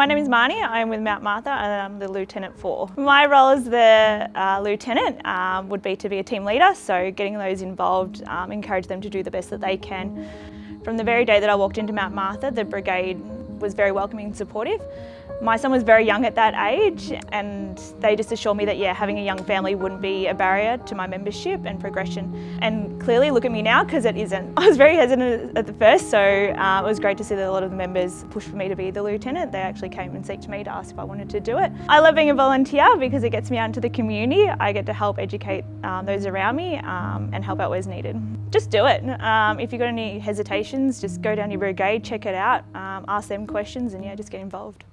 My name is Marnie, I'm with Mount Martha and I'm the Lieutenant 4. My role as the uh, Lieutenant um, would be to be a team leader, so getting those involved, um, encourage them to do the best that they can. From the very day that I walked into Mount Martha, the brigade was very welcoming and supportive. My son was very young at that age and they just assured me that yeah, having a young family wouldn't be a barrier to my membership and progression. And clearly look at me now because it isn't. I was very hesitant at the first so uh, it was great to see that a lot of the members pushed for me to be the lieutenant. They actually came and seeked me to ask if I wanted to do it. I love being a volunteer because it gets me out into the community. I get to help educate um, those around me um, and help out where needed. Just do it. Um, if you've got any hesitations, just go down your brigade, check it out, um, ask them questions and yeah, just get involved.